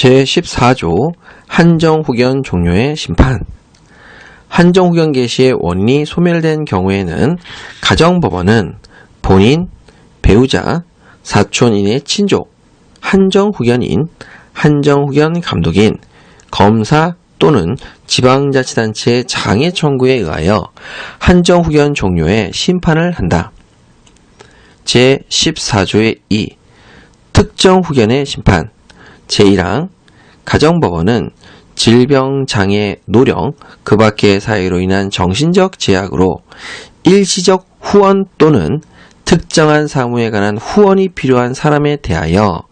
제14조 한정후견 종료의 심판 한정후견 개시의 원인이 소멸된 경우에는 가정법원은 본인, 배우자, 사촌인의 친족, 한정후견인, 한정후견 감독인, 검사 또는 지방자치단체의 장애 청구에 의하여 한정후견 종료의 심판을 한다. 제14조의 2 특정후견의 심판 제1항 가정법원은 질병, 장애, 노령, 그 밖의 사유로 인한 정신적 제약으로 일시적 후원 또는 특정한 사무에 관한 후원이 필요한 사람에 대하여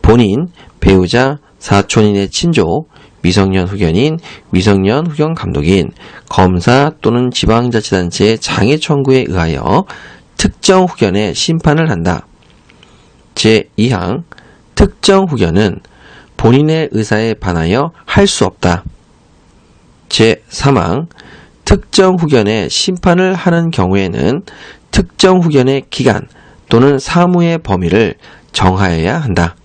본인, 배우자, 사촌인의 친족, 미성년 후견인, 미성년 후견 감독인, 검사 또는 지방자치단체의 장애 청구에 의하여 특정 후견의 심판을 한다. 제2항 특정 후견은 본인의 의사에 반하여 할 수 없다. 제3항 특정 후견의 심판을 하는 경우에는 특정 후견의 기간 또는 사무의 범위를 정하여야 한다.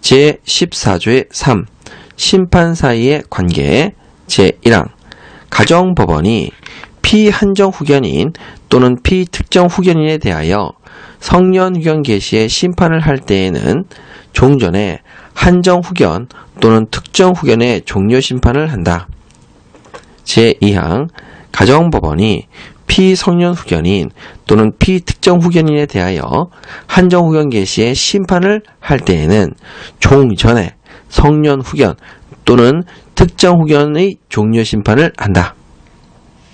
제14조의 3 심판 사이의 관계 제1항 가정법원이 피한정 후견인 또는 피특정 후견인에 대하여 성년 후견 개시의 심판을 할 때에는 종전에 한정 후견 또는 특정 후견의 종료 심판을 한다. 제2항 가정법원이 피성년 후견인 또는 피특정 후견인에 대하여 한정 후견 개시의 심판을 할 때에는 종전에 성년 후견 또는 특정 후견의 종료 심판을 한다.